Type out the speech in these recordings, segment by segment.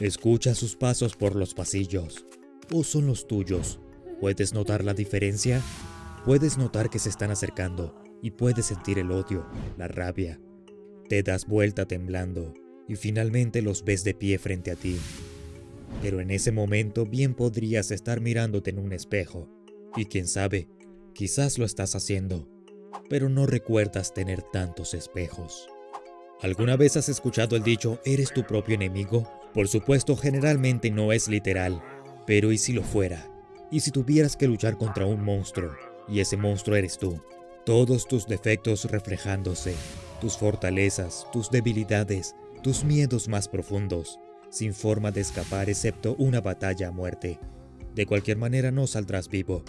Escucha sus pasos por los pasillos. ¿O son los tuyos? ¿Puedes notar la diferencia? Puedes notar que se están acercando y puedes sentir el odio, la rabia. Te das vuelta temblando y finalmente los ves de pie frente a ti. Pero en ese momento bien podrías estar mirándote en un espejo. Y quién sabe, quizás lo estás haciendo, pero no recuerdas tener tantos espejos. ¿Alguna vez has escuchado el dicho, eres tu propio enemigo? Por supuesto, generalmente no es literal, pero ¿y si lo fuera? ¿Y si tuvieras que luchar contra un monstruo, y ese monstruo eres tú? Todos tus defectos reflejándose, tus fortalezas, tus debilidades, tus miedos más profundos, sin forma de escapar excepto una batalla a muerte. De cualquier manera no saldrás vivo.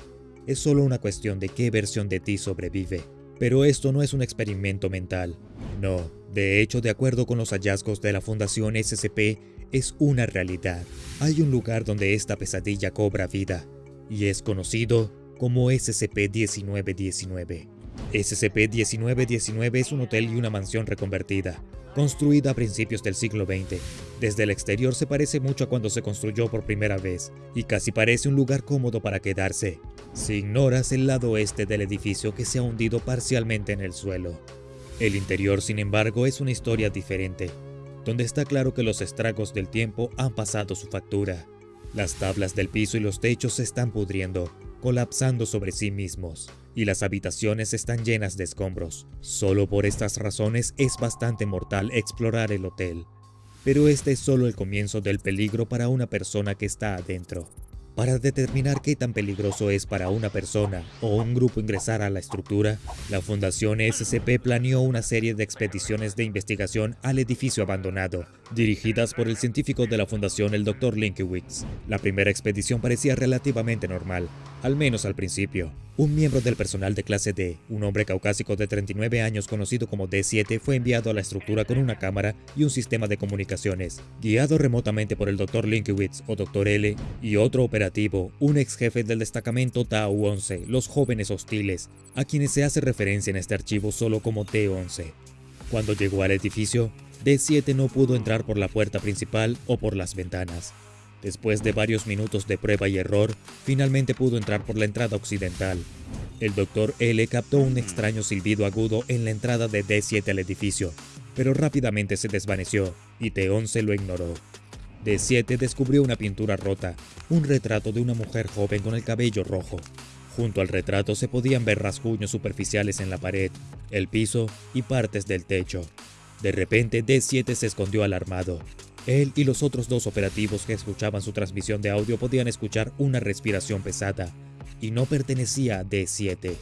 Es solo una cuestión de qué versión de ti sobrevive. Pero esto no es un experimento mental. No, de hecho, de acuerdo con los hallazgos de la Fundación SCP, es una realidad. Hay un lugar donde esta pesadilla cobra vida, y es conocido como SCP-1919. SCP-1919 es un hotel y una mansión reconvertida, construida a principios del siglo XX. Desde el exterior se parece mucho a cuando se construyó por primera vez, y casi parece un lugar cómodo para quedarse, si ignoras el lado oeste del edificio que se ha hundido parcialmente en el suelo. El interior, sin embargo, es una historia diferente, donde está claro que los estragos del tiempo han pasado su factura. Las tablas del piso y los techos se están pudriendo, colapsando sobre sí mismos, y las habitaciones están llenas de escombros. Solo por estas razones es bastante mortal explorar el hotel. Pero este es solo el comienzo del peligro para una persona que está adentro. Para determinar qué tan peligroso es para una persona o un grupo ingresar a la estructura, la Fundación SCP planeó una serie de expediciones de investigación al edificio abandonado, dirigidas por el científico de la Fundación, el Dr. Linkiewicz. La primera expedición parecía relativamente normal, al menos al principio. Un miembro del personal de clase D, un hombre caucásico de 39 años conocido como D7, fue enviado a la estructura con una cámara y un sistema de comunicaciones. Guiado remotamente por el Dr. Linkiewicz o Dr. L y otro operativo, un ex jefe del destacamento Tau-11, los jóvenes hostiles, a quienes se hace referencia en este archivo solo como T-11. Cuando llegó al edificio, D7 no pudo entrar por la puerta principal o por las ventanas. Después de varios minutos de prueba y error, finalmente pudo entrar por la entrada occidental. El Dr. L captó un extraño silbido agudo en la entrada de D7 al edificio, pero rápidamente se desvaneció y T11 lo ignoró. D7 descubrió una pintura rota, un retrato de una mujer joven con el cabello rojo. Junto al retrato se podían ver rasguños superficiales en la pared, el piso y partes del techo. De repente D7 se escondió alarmado. Él y los otros dos operativos que escuchaban su transmisión de audio podían escuchar una respiración pesada, y no pertenecía a D7.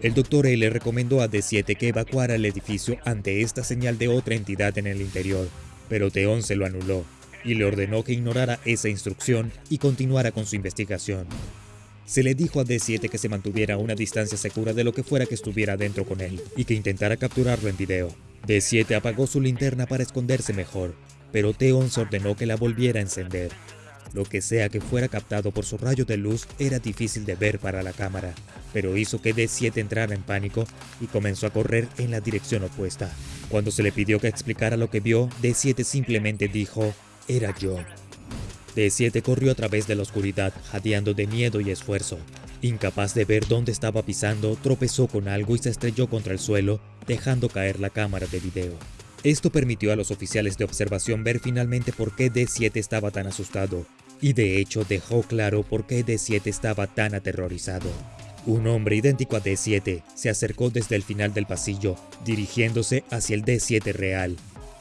El Dr. L recomendó a D7 que evacuara el edificio ante esta señal de otra entidad en el interior, pero T11 lo anuló, y le ordenó que ignorara esa instrucción y continuara con su investigación. Se le dijo a D7 que se mantuviera a una distancia segura de lo que fuera que estuviera dentro con él, y que intentara capturarlo en video. D7 apagó su linterna para esconderse mejor, pero T11 ordenó que la volviera a encender. Lo que sea que fuera captado por su rayo de luz era difícil de ver para la cámara, pero hizo que D7 entrara en pánico y comenzó a correr en la dirección opuesta. Cuando se le pidió que explicara lo que vio, D7 simplemente dijo, era yo. D7 corrió a través de la oscuridad, jadeando de miedo y esfuerzo. Incapaz de ver dónde estaba pisando, tropezó con algo y se estrelló contra el suelo, dejando caer la cámara de video. Esto permitió a los oficiales de observación ver finalmente por qué D7 estaba tan asustado, y de hecho dejó claro por qué D7 estaba tan aterrorizado. Un hombre idéntico a D7 se acercó desde el final del pasillo, dirigiéndose hacia el D7 real.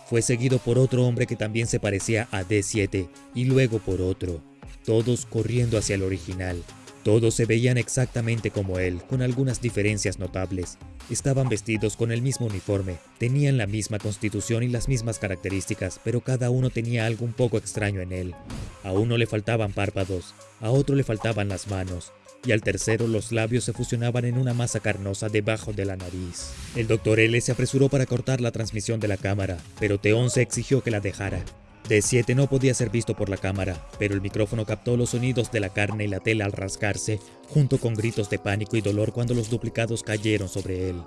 Fue seguido por otro hombre que también se parecía a D7, y luego por otro, todos corriendo hacia el original. Todos se veían exactamente como él, con algunas diferencias notables. Estaban vestidos con el mismo uniforme, tenían la misma constitución y las mismas características, pero cada uno tenía algo un poco extraño en él. A uno le faltaban párpados, a otro le faltaban las manos, y al tercero los labios se fusionaban en una masa carnosa debajo de la nariz. El Dr. L se apresuró para cortar la transmisión de la cámara, pero T11 exigió que la dejara. D7 no podía ser visto por la cámara, pero el micrófono captó los sonidos de la carne y la tela al rascarse, junto con gritos de pánico y dolor cuando los duplicados cayeron sobre él.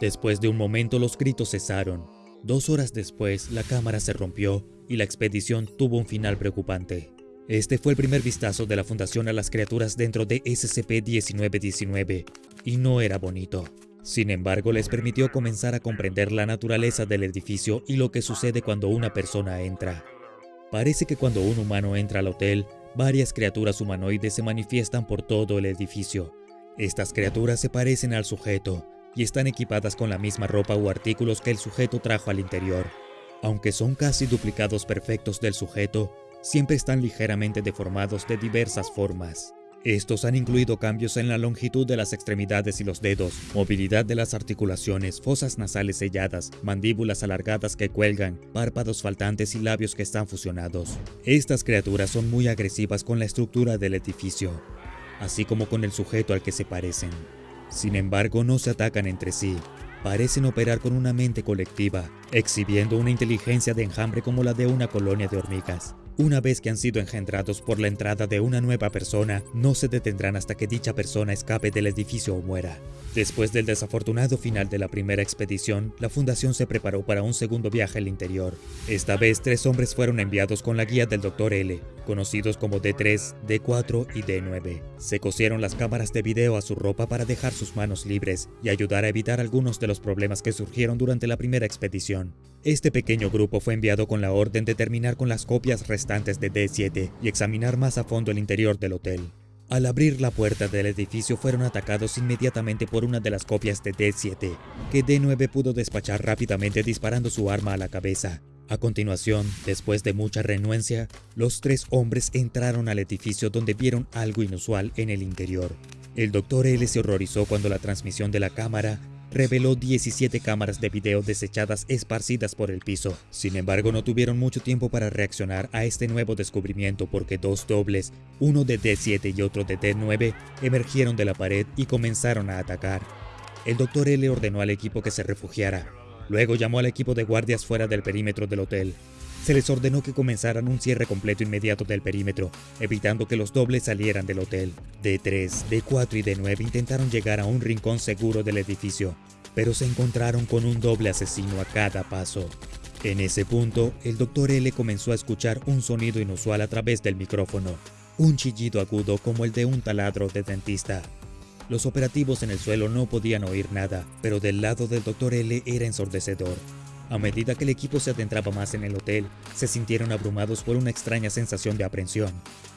Después de un momento los gritos cesaron, Dos horas después, la cámara se rompió y la expedición tuvo un final preocupante. Este fue el primer vistazo de la Fundación a las criaturas dentro de SCP-1919, y no era bonito. Sin embargo, les permitió comenzar a comprender la naturaleza del edificio y lo que sucede cuando una persona entra. Parece que cuando un humano entra al hotel, varias criaturas humanoides se manifiestan por todo el edificio. Estas criaturas se parecen al sujeto y están equipadas con la misma ropa o artículos que el sujeto trajo al interior. Aunque son casi duplicados perfectos del sujeto, siempre están ligeramente deformados de diversas formas. Estos han incluido cambios en la longitud de las extremidades y los dedos, movilidad de las articulaciones, fosas nasales selladas, mandíbulas alargadas que cuelgan, párpados faltantes y labios que están fusionados. Estas criaturas son muy agresivas con la estructura del edificio, así como con el sujeto al que se parecen. Sin embargo, no se atacan entre sí, parecen operar con una mente colectiva, exhibiendo una inteligencia de enjambre como la de una colonia de hormigas. Una vez que han sido engendrados por la entrada de una nueva persona, no se detendrán hasta que dicha persona escape del edificio o muera. Después del desafortunado final de la primera expedición, la fundación se preparó para un segundo viaje al interior. Esta vez, tres hombres fueron enviados con la guía del Dr. L, conocidos como D3, D4 y D9. Se cosieron las cámaras de video a su ropa para dejar sus manos libres y ayudar a evitar algunos de los problemas que surgieron durante la primera expedición. Este pequeño grupo fue enviado con la orden de terminar con las copias restantes de D7 y examinar más a fondo el interior del hotel. Al abrir la puerta del edificio fueron atacados inmediatamente por una de las copias de D7, que D9 pudo despachar rápidamente disparando su arma a la cabeza. A continuación, después de mucha renuencia, los tres hombres entraron al edificio donde vieron algo inusual en el interior. El Dr. L se horrorizó cuando la transmisión de la cámara reveló 17 cámaras de video desechadas esparcidas por el piso. Sin embargo, no tuvieron mucho tiempo para reaccionar a este nuevo descubrimiento porque dos dobles, uno de D7 y otro de D9, emergieron de la pared y comenzaron a atacar. El Dr. L ordenó al equipo que se refugiara. Luego llamó al equipo de guardias fuera del perímetro del hotel. Se les ordenó que comenzaran un cierre completo inmediato del perímetro, evitando que los dobles salieran del hotel. D3, D4 y D9 intentaron llegar a un rincón seguro del edificio, pero se encontraron con un doble asesino a cada paso. En ese punto, el Dr. L comenzó a escuchar un sonido inusual a través del micrófono, un chillido agudo como el de un taladro de dentista. Los operativos en el suelo no podían oír nada, pero del lado del Dr. L era ensordecedor. A medida que el equipo se adentraba más en el hotel, se sintieron abrumados por una extraña sensación de aprensión.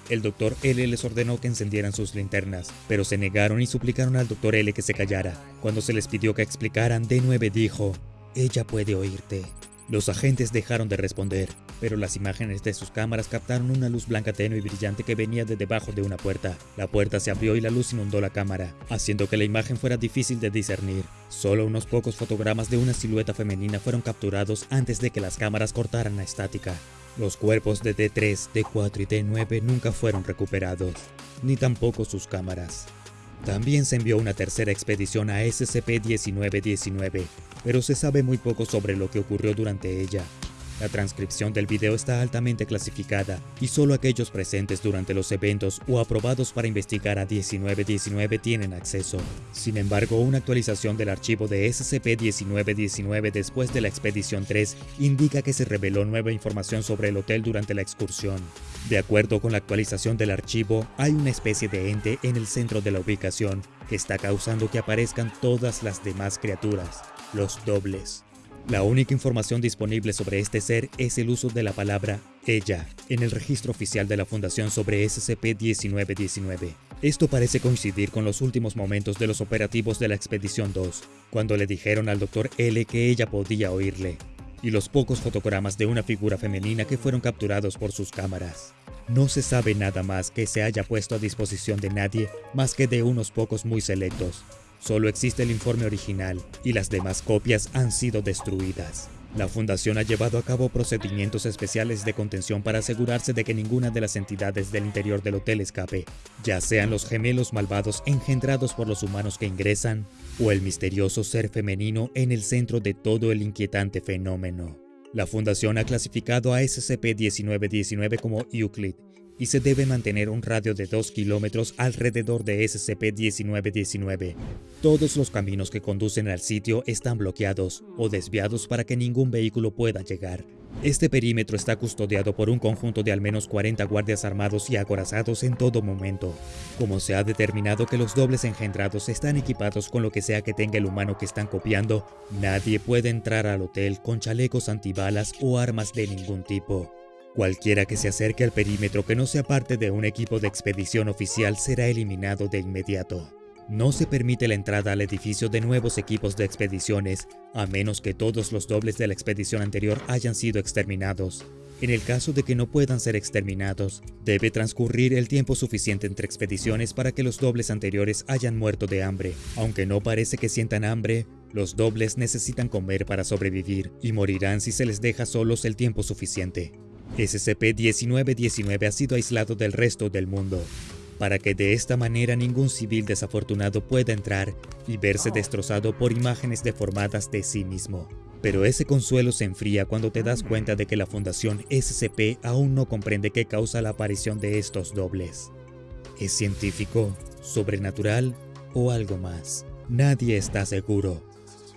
El Dr. L les ordenó que encendieran sus linternas, pero se negaron y suplicaron al Dr. L que se callara. Cuando se les pidió que explicaran, D9 dijo, «Ella puede oírte». Los agentes dejaron de responder, pero las imágenes de sus cámaras captaron una luz blanca tenue y brillante que venía de debajo de una puerta. La puerta se abrió y la luz inundó la cámara, haciendo que la imagen fuera difícil de discernir. Solo unos pocos fotogramas de una silueta femenina fueron capturados antes de que las cámaras cortaran la estática. Los cuerpos de D3, D4 y D9 nunca fueron recuperados, ni tampoco sus cámaras. También se envió una tercera expedición a SCP-1919, pero se sabe muy poco sobre lo que ocurrió durante ella. La transcripción del video está altamente clasificada y solo aquellos presentes durante los eventos o aprobados para investigar a 1919 tienen acceso. Sin embargo, una actualización del archivo de SCP-1919 después de la expedición 3 indica que se reveló nueva información sobre el hotel durante la excursión. De acuerdo con la actualización del archivo, hay una especie de ente en el centro de la ubicación que está causando que aparezcan todas las demás criaturas, los dobles. La única información disponible sobre este ser es el uso de la palabra ella en el registro oficial de la Fundación sobre SCP-1919. Esto parece coincidir con los últimos momentos de los operativos de la Expedición 2, cuando le dijeron al Dr. L que ella podía oírle, y los pocos fotogramas de una figura femenina que fueron capturados por sus cámaras. No se sabe nada más que se haya puesto a disposición de nadie más que de unos pocos muy selectos, Solo existe el informe original y las demás copias han sido destruidas. La Fundación ha llevado a cabo procedimientos especiales de contención para asegurarse de que ninguna de las entidades del interior del hotel escape, ya sean los gemelos malvados engendrados por los humanos que ingresan, o el misterioso ser femenino en el centro de todo el inquietante fenómeno. La Fundación ha clasificado a SCP-1919 como Euclid y se debe mantener un radio de 2 kilómetros alrededor de SCP-1919. Todos los caminos que conducen al sitio están bloqueados o desviados para que ningún vehículo pueda llegar. Este perímetro está custodiado por un conjunto de al menos 40 guardias armados y acorazados en todo momento. Como se ha determinado que los dobles engendrados están equipados con lo que sea que tenga el humano que están copiando, nadie puede entrar al hotel con chalecos antibalas o armas de ningún tipo. Cualquiera que se acerque al perímetro que no sea parte de un equipo de expedición oficial será eliminado de inmediato. No se permite la entrada al edificio de nuevos equipos de expediciones, a menos que todos los dobles de la expedición anterior hayan sido exterminados. En el caso de que no puedan ser exterminados, debe transcurrir el tiempo suficiente entre expediciones para que los dobles anteriores hayan muerto de hambre. Aunque no parece que sientan hambre, los dobles necesitan comer para sobrevivir y morirán si se les deja solos el tiempo suficiente. SCP-1919 ha sido aislado del resto del mundo, para que de esta manera ningún civil desafortunado pueda entrar y verse destrozado por imágenes deformadas de sí mismo. Pero ese consuelo se enfría cuando te das cuenta de que la Fundación SCP aún no comprende qué causa la aparición de estos dobles. ¿Es científico, sobrenatural o algo más? Nadie está seguro.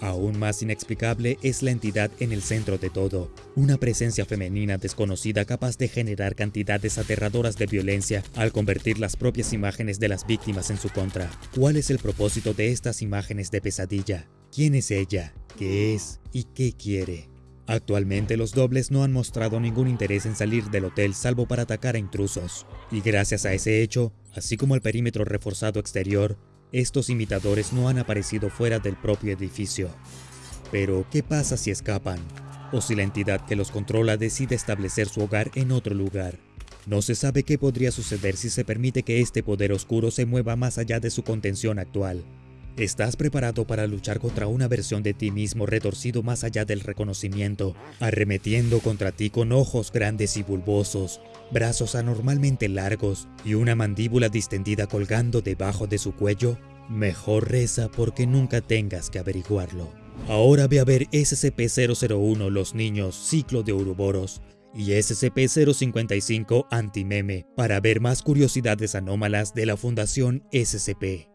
Aún más inexplicable es la entidad en el centro de todo, una presencia femenina desconocida capaz de generar cantidades aterradoras de violencia al convertir las propias imágenes de las víctimas en su contra. ¿Cuál es el propósito de estas imágenes de pesadilla? ¿Quién es ella? ¿Qué es? ¿Y qué quiere? Actualmente los dobles no han mostrado ningún interés en salir del hotel salvo para atacar a intrusos, y gracias a ese hecho, así como el perímetro reforzado exterior, estos imitadores no han aparecido fuera del propio edificio. Pero, ¿qué pasa si escapan? O si la entidad que los controla decide establecer su hogar en otro lugar. No se sabe qué podría suceder si se permite que este poder oscuro se mueva más allá de su contención actual. ¿Estás preparado para luchar contra una versión de ti mismo retorcido más allá del reconocimiento, arremetiendo contra ti con ojos grandes y bulbosos, brazos anormalmente largos y una mandíbula distendida colgando debajo de su cuello? Mejor reza porque nunca tengas que averiguarlo. Ahora ve a ver SCP-001 Los Niños Ciclo de Uruboros y SCP-055 Antimeme para ver más curiosidades anómalas de la Fundación SCP.